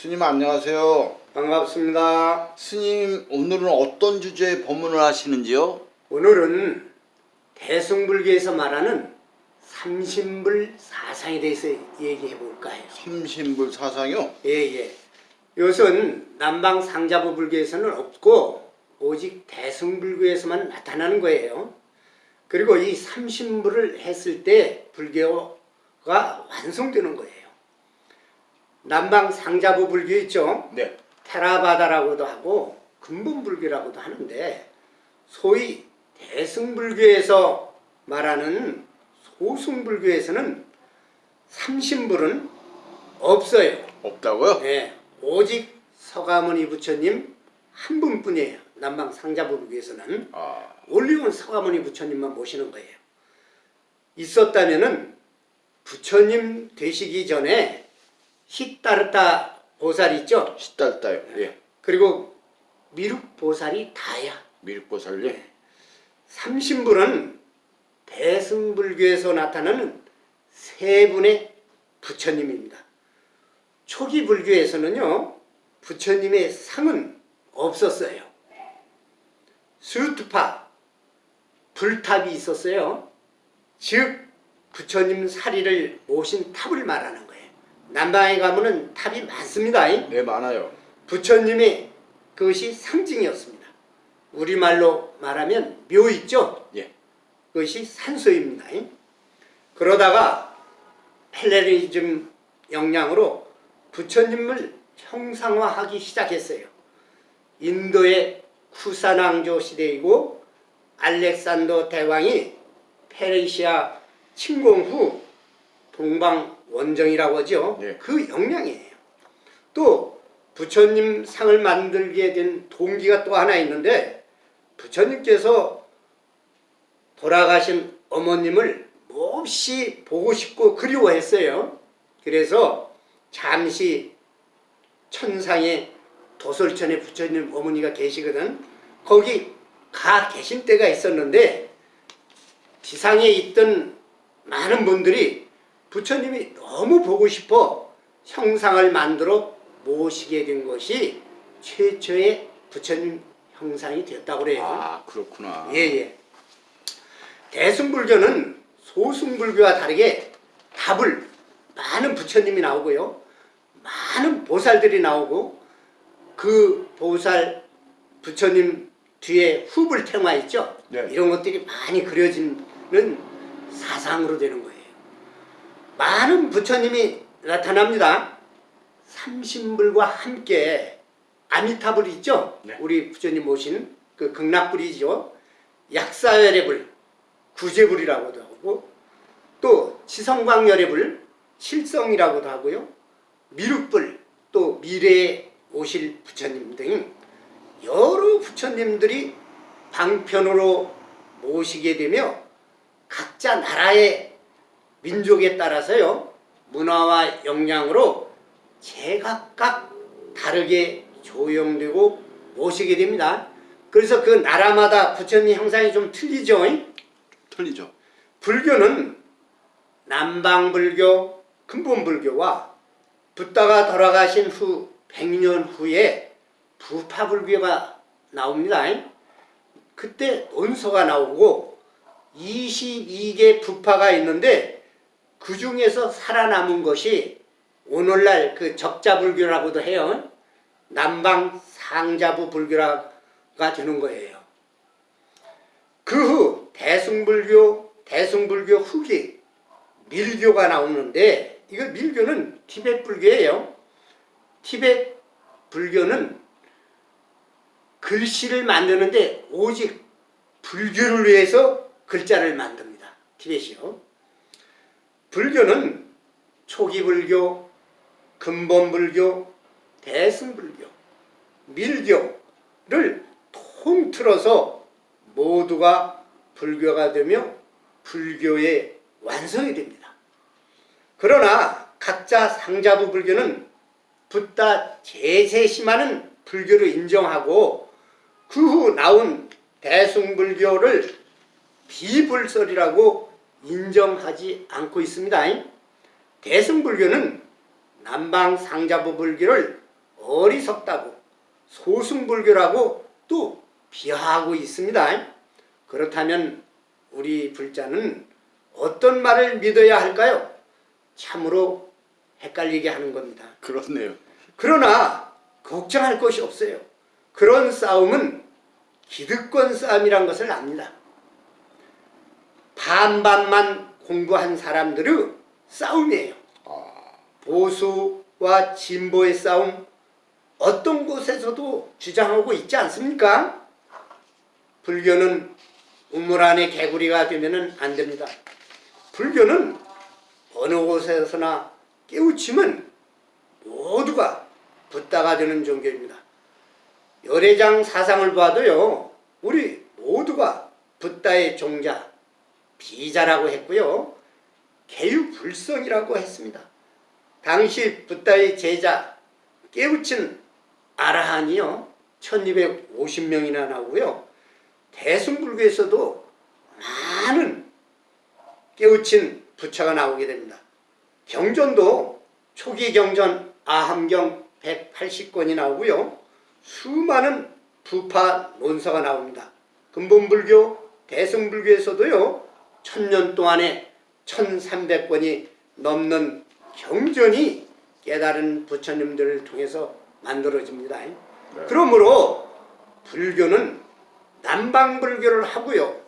스님 안녕하세요. 반갑습니다. 스님 오늘은 어떤 주제의 법문을 하시는지요? 오늘은 대승불교에서 말하는 삼신불 사상에 대해서 얘기해 볼까 해요. 삼신불 사상이요? 예예. 이것은 남방 상자부 불교에서는 없고 오직 대승불교에서만 나타나는 거예요. 그리고 이 삼신불을 했을 때 불교가 완성되는 거예요. 남방 상자부 불교 있죠? 네. 테라바다라고도 하고 근본불교라고도 하는데 소위 대승불교에서 말하는 소승불교에서는 삼신불은 없어요. 없다고요? 네, 오직 서가모니 부처님 한 분뿐이에요. 남방 상자부불교에서는 아, 올리온 서가모니 부처님만 모시는 거예요. 있었다면 은 부처님 되시기 전에 히타르타 보살 있죠? 시달다요. 예. 그리고 미륵 보살이 다야. 밀보살요? 삼신불은 대승불교에서 나타나는 세 분의 부처님입니다. 초기 불교에서는요, 부처님의 상은 없었어요. 수투파, 불탑이 있었어요. 즉, 부처님 사리를 모신 탑을 말하는. 남방에 가면은 탑이 많습니다. 네 많아요. 부처님의 그것이 상징이었습니다. 우리말로 말하면 묘 있죠? 예. 그것이 산소입니다. 그러다가 펠레리즘 영향으로 부처님을 형상화하기 시작했어요. 인도의 쿠사낭조 시대이고 알렉산더 대왕이 페르시아 침공 후 동방 원정이라고 하죠. 예. 그 영향이에요. 또 부처님 상을 만들게 된 동기가 또 하나 있는데 부처님께서 돌아가신 어머님을 몹시 보고 싶고 그리워했어요. 그래서 잠시 천상에 도솔천에 부처님 어머니가 계시거든. 거기 가 계신 때가 있었는데 지상에 있던 많은 분들이 부처님이 너무 보고 싶어 형상을 만들어 모시게 된 것이 최초의 부처님 형상이 되었다고 그래요. 아 그렇구나. 예예. 대승불교는 소승불교와 다르게 답을 많은 부처님이 나오고요. 많은 보살들이 나오고 그 보살 부처님 뒤에 후불 태마 있죠? 네. 이런 것들이 많이 그려지는 사상으로 되는 거예요. 많은 부처님이 나타납니다. 삼신불과 함께 아미타불 있죠? 네. 우리 부처님 모신 그 극락불이죠. 약사열애불, 구제불이라고도 하고 또 지성광열애불, 칠성이라고도 하고요. 미륵불, 또 미래에 오실 부처님 등 여러 부처님들이 방편으로 모시게 되며 각자 나라의 민족에 따라서요 문화와 역량으로 제각각 다르게 조형되고 모시게 됩니다. 그래서 그 나라마다 부처님 형상이 좀 틀리죠. 틀리죠. 불교는 남방불교, 근본불교와 붓다가 돌아가신 후 100년 후에 부파불교가 나옵니다. 그때 논서가 나오고 22개 부파가 있는데 그 중에서 살아남은 것이 오늘날 그 적자불교라고도 해요. 남방 상자부 불교가 되는 거예요. 그 후 대승불교, 대승불교 후기 밀교가 나오는데 이거 밀교는 티베트 불교예요. 티베트 불교는 글씨를 만드는데 오직 불교를 위해서 글자를 만듭니다. 티베트이요. 불교는 초기 불교, 근본 불교, 대승불교, 밀교를 통틀어서 모두가 불교가 되며 불교의 완성이 됩니다. 그러나 각자 상자부 불교는 붓다 제세심하는 불교를 인정하고 그 후 나온 대승불교를 비불설이라고 인정하지 않고 있습니다. 대승불교는 남방 상자부 불교를 어리석다고 소승불교라고 또 비하하고 있습니다. 그렇다면 우리 불자는 어떤 말을 믿어야 할까요? 참으로 헷갈리게 하는 겁니다. 그렇네요. 그러나 걱정할 것이 없어요. 그런 싸움은 기득권 싸움이란 것을 압니다. 반반만 공부한 사람들의 싸움이에요. 보수와 진보의 싸움 어떤 곳에서도 주장하고 있지 않습니까? 불교는 우물 안에 개구리가 되면 안 됩니다. 불교는 어느 곳에서나 깨우치면 모두가 붓다가 되는 종교입니다. 열애장 사상을 봐도요, 우리 모두가 붓다의 종자, 비자라고 했고요, 개유불성이라고 했습니다. 당시 붓다의 제자, 깨우친 아라한이요, 1250명이나 나오고요, 대승불교에서도 많은 깨우친 부처가 나오게 됩니다. 경전도 초기 경전 아함경 180권이 나오고요. 수많은 부파 논서가 나옵니다. 근본불교, 대승불교에서도요. 천년 동안에 1300권이 넘는 경전이 깨달은 부처님들을 통해서 만들어집니다. 그러므로 불교는 남방불교를 하고요.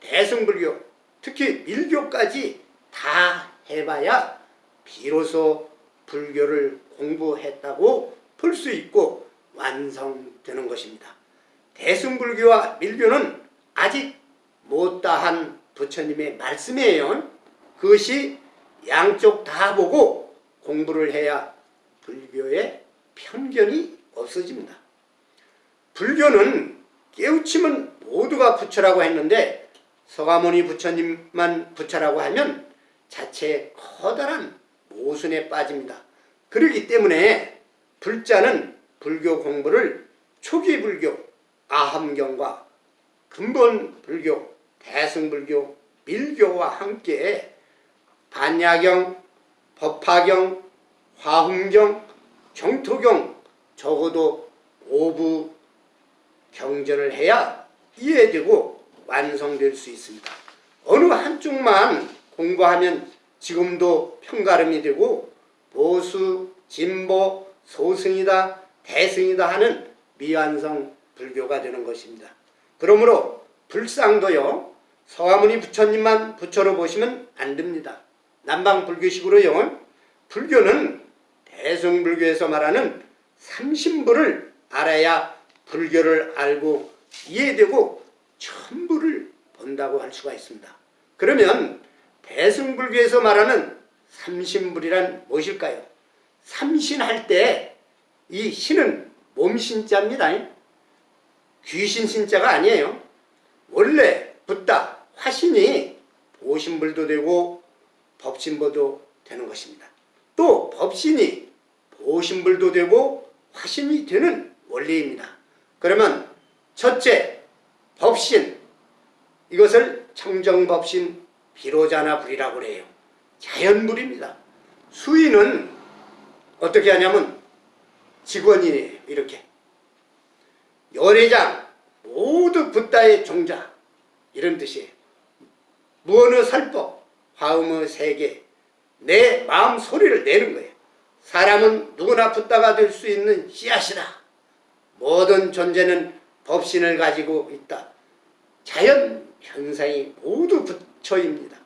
대승불교, 특히 밀교까지 다 해봐야 비로소 불교를 공부했다고 볼수 있고 완성되는 것입니다. 대승불교와 밀교는 아직 못다한 부처님의 말씀이에요. 그것이 양쪽 다 보고 공부를 해야 불교의 편견이 없어집니다. 불교는 깨우침은 모두가 부처라고 했는데 서가모니 부처님만 부처라고 하면 자체 커다란 모순에 빠집니다. 그렇기 때문에 불자는 불교 공부를 초기 불교, 아함경과 근본 불교, 대승불교, 밀교와 함께 반야경, 법화경, 화hum경, 정토경 적어도 오부 경전을 해야 이해되고 완성될 수 있습니다. 어느 한쪽만 공부하면 지금도 편가름이 되고 보수, 진보, 소승이다, 대승이다 하는 미완성 불교가 되는 것입니다. 그러므로 불상도요. 서가모니 부처님만 부처로 보시면 안 됩니다. 남방 불교식으로요. 불교는 대승불교에서 말하는 삼신부를 알아야 불교를 알고 이해되고 천부를 본다고 할 수가 있습니다. 그러면 대승불교에서 말하는 삼신불이란 무엇일까요? 삼신할 때 이 신은 몸신자입니다. 귀신 신자가 아니에요. 원래 붓다 화신이 보신불도 되고 법신보도 되는 것입니다. 또 법신이 보신불도 되고 화신이 되는 원리입니다. 그러면 첫째 법신 이것을 청정법신 비로자나 불이라고 해요. 자연불입니다. 수인은 어떻게 하냐면 직원이에요. 이렇게 열애장 모두 붓다의 종자 이런 뜻이에요. 무언의 설법, 화음의 세계, 내 마음 소리를 내는 거예요. 사람은 누구나 붓다가 될 수 있는 씨앗이다. 모든 존재는 법신을 가지고 있다. 자연 현상이 모두 부처입니다.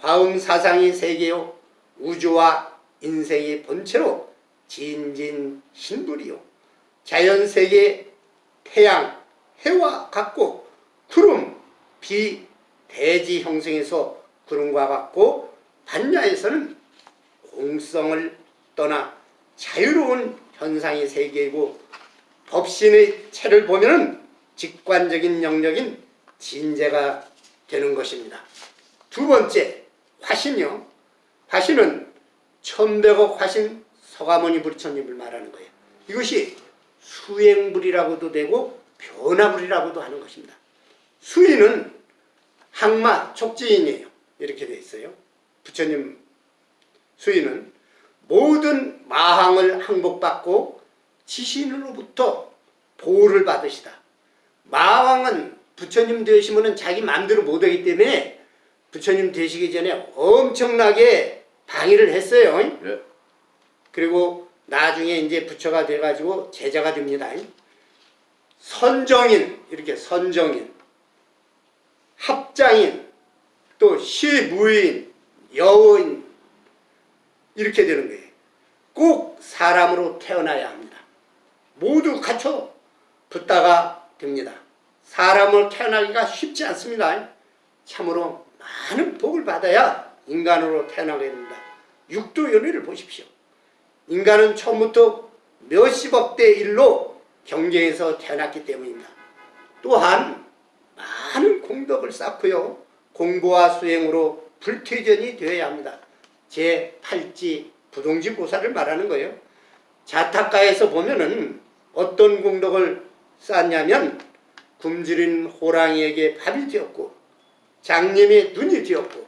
화음 사상이 세계요 우주와 인생의 본체로 진진 신불이요 자연 세계 태양 해와 같고 구름 비 대지 형성에서 구름과 같고 반야에서는 공성을 떠나 자유로운 현상의 세계이고 법신의 체를 보면은 직관적인 영역인 진재가 되는 것입니다. 두 번째 화신이요. 화신은 천백억 화신 서가모니 부처님을 말하는 거예요. 이것이 수행불이라고도 되고 변화불이라고도 하는 것입니다. 수인은 항마 촉지인이에요. 이렇게 돼 있어요. 부처님 수인은 모든 마항을 항복받고 지신으로부터 보호를 받으시다. 마왕은 부처님 되시면은 자기 마음대로 못하기 때문에 부처님 되시기 전에 엄청나게 방해를 했어요. 예. 그리고 나중에 이제 부처가 돼가지고 제자가 됩니다. 선정인 이렇게 선정인, 합장인, 또 시무인, 여인 이렇게 되는 거예요. 꼭 사람으로 태어나야 합니다. 모두 갖춰 붙다가 됩니다. 사람을 태어나기가 쉽지 않습니다. 참으로 많은 복을 받아야 인간으로 태어나게 됩니다. 육도 연애를 보십시오. 인간은 처음부터 몇십억 대 일로 경쟁에서 태어났기 때문입니다. 또한 많은 공덕을 쌓고요. 공부와 수행으로 불퇴전이 되어야 합니다. 제 8지 부동지 보살을 말하는 거예요. 자타가에서 보면은 어떤 공덕을 쌓냐면 굶주린 호랑이에게 밥이 되었고 장님의 눈이 되었고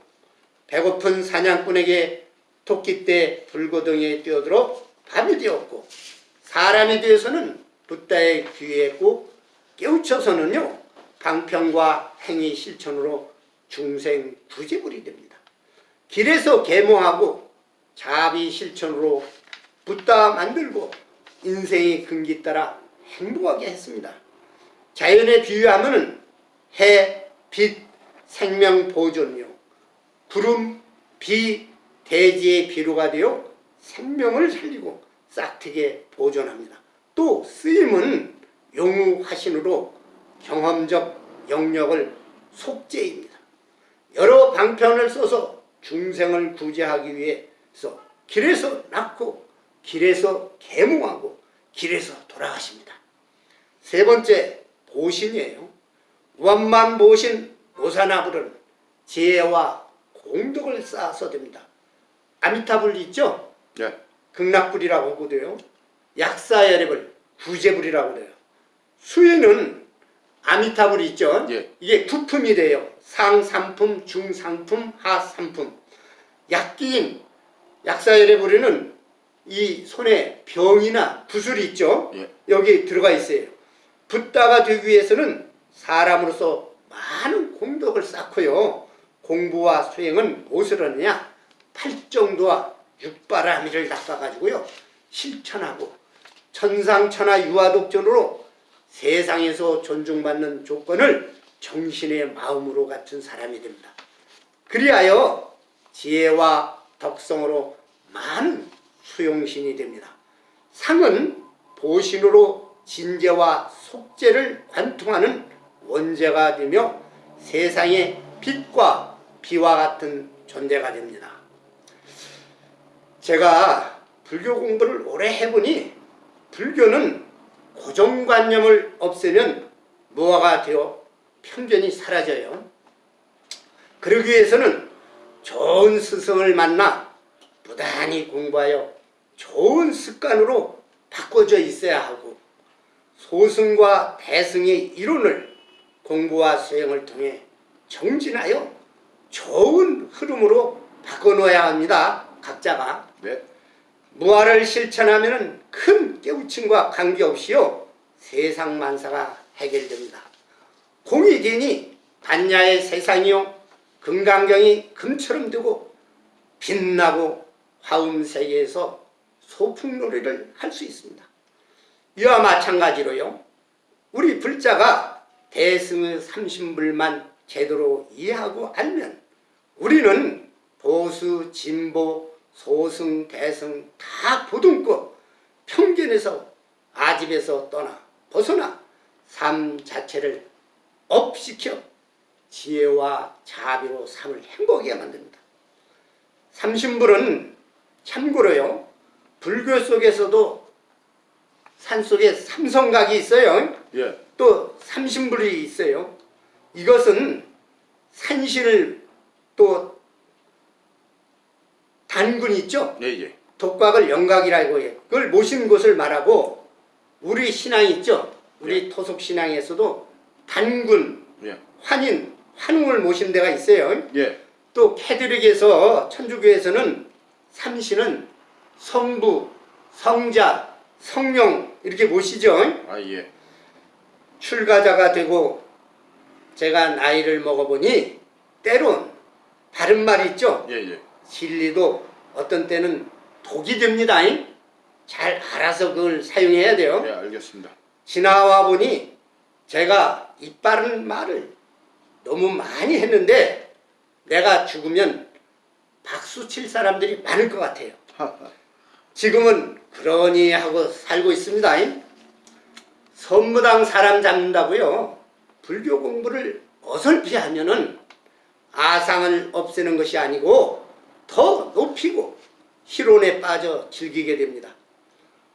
배고픈 사냥꾼에게 토끼 때 불고덩이에 뛰어들어 밥이 되었고 사람이 되어서는 붓다의 귀에 꼭 깨우쳐서는요 방편과 행위 실천으로 중생 구제불이 됩니다. 길에서 계몽하고 자비 실천으로 붓다 만들고 인생의 근기 따라 행복하게 했습니다. 자연에 비유하면은 해, 빛, 생명 보존요, 구름, 비, 대지의 비료가 되어 생명을 살리고 싹트게 보존합니다. 또 쓰임은 용우 화신으로 경험적 영역을 속죄입니다. 여러 방편을 써서 중생을 구제하기 위해서 길에서 낳고 길에서 계몽하고 길에서 돌아가십니다. 세 번째 보신이에요. 원만 보신 오사나불은 지혜와 공덕을 쌓아서 됩니다. 아미타불 있죠? 예. 극락불이라고 하거든요. 약사열애불, 구제불이라고 그래요. 수에는 아미타불 있죠? 예. 이게 부품이 돼요. 상삼품, 중상품, 하삼품. 약기인 약사열애불에는 이 손에 병이나 구슬이 있죠? 예. 여기 들어가 있어요. 붓다가 되기 위해서는 사람으로서 많은 공덕을 쌓고요. 공부와 수행은 무엇을 하느냐? 팔정도와 육바라미를 닦아가지고요. 실천하고 천상천하 유아독전으로 세상에서 존중받는 조건을 정신의 마음으로 갖춘 사람이 됩니다. 그리하여 지혜와 덕성으로 많은 수용신이 됩니다. 상은 보신으로 진재와 속재를 관통하는 원재가 되며 세상의 빛과 비와 같은 존재가 됩니다. 제가 불교 공부를 오래 해보니 불교는 고정관념을 없애면 무화가 되어 편견이 사라져요. 그러기 위해서는 좋은 스승을 만나 부단히 공부하여 좋은 습관으로 바꿔져 있어야 하고 소승과 대승의 이론을 공부와 수행을 통해 정진하여 좋은 흐름으로 바꿔놓아야 합니다. 각자가. 네. 무아를 실천하면 큰 깨우침과 관계없이요 세상 만사가 해결됩니다. 공이 되니 반야의 세상이요 금강경이 금처럼 되고 빛나고 화음 세계에서 소풍놀이를 할 수 있습니다. 이와 마찬가지로요 우리 불자가 대승의 삼신불만 제대로 이해하고 알면 우리는 보수, 진보, 소승, 대승 다 보듬고 편견에서 아집에서 떠나 벗어나 삶 자체를 업시켜 지혜와 자비로 삶을 행복하게 만듭니다. 삼신불은 참고로요 불교 속에서도 산속에 삼성각이 있어요. 예. 또 삼신불이 있어요. 이것은 산신을 또 단군 있죠? 예, 예. 독각을 영각이라고 해요. 그걸 모신 곳을 말하고 우리 신앙 있죠? 우리 토속 신앙에서도 단군, 예. 환인, 환웅을 모신 데가 있어요. 예. 또 캐드릭에서 천주교에서는 삼신은 성부, 성자, 성령 이렇게 모시죠. 아 예. 출가자가 되고 제가 나이를 먹어보니 때론 바른 말 있죠. 예 예. 진리도 어떤 때는 독이 됩니다. 잘 알아서 그걸 사용해야 돼요. 네 알겠습니다. 지나와 보니 제가 이빠른 말을 너무 많이 했는데 내가 죽으면 박수 칠 사람들이 많을 것 같아요. 지금은 그러니 하고 살고 있습니다. 선무당 사람 잡는다고요. 불교 공부를 어설피 하면은 아상을 없애는 것이 아니고 더 높이고 희론에 빠져 즐기게 됩니다.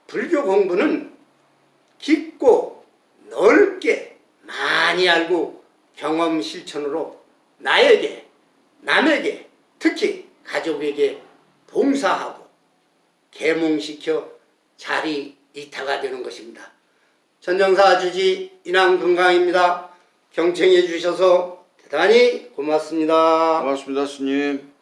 불교 공부는 깊고 넓게 많이 알고 경험 실천으로 나에게 남에게 특히 가족에게 봉사하고 계몽시켜 자리 이타가 되는 것입니다. 전정사 주지 인왕 건강입니다. 경청해 주셔서 대단히 고맙습니다. 고맙습니다 스님.